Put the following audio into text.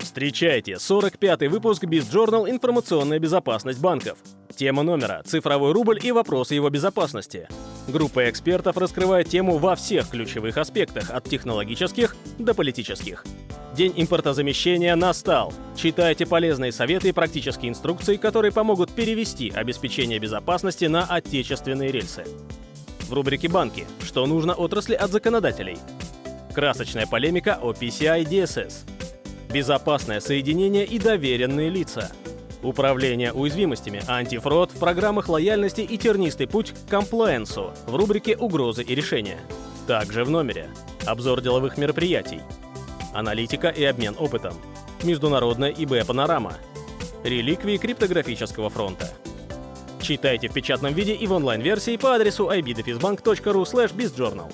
Встречайте 45-й выпуск BizJournal «Информационная безопасность банков». Тема номера – цифровой рубль и вопросы его безопасности. Группа экспертов раскрывает тему во всех ключевых аспектах, от технологических до политических. День импортозамещения настал. Читайте полезные советы и практические инструкции, которые помогут перевести обеспечение безопасности на отечественные рельсы. В рубрике «Банки. Что нужно отрасли от законодателей?» Красочная полемика о PCI DSS. Безопасное соединение и доверенные лица. Управление уязвимостями, антифрод в программах лояльности и тернистый путь к комплаенсу в рубрике «Угрозы и решения». Также в номере. Обзор деловых мероприятий. Аналитика и обмен опытом. Международная ИБ-панорама. Реликвии криптографического фронта. Читайте в печатном виде и в онлайн-версии по адресу ibdefisbank.ru bizjournal.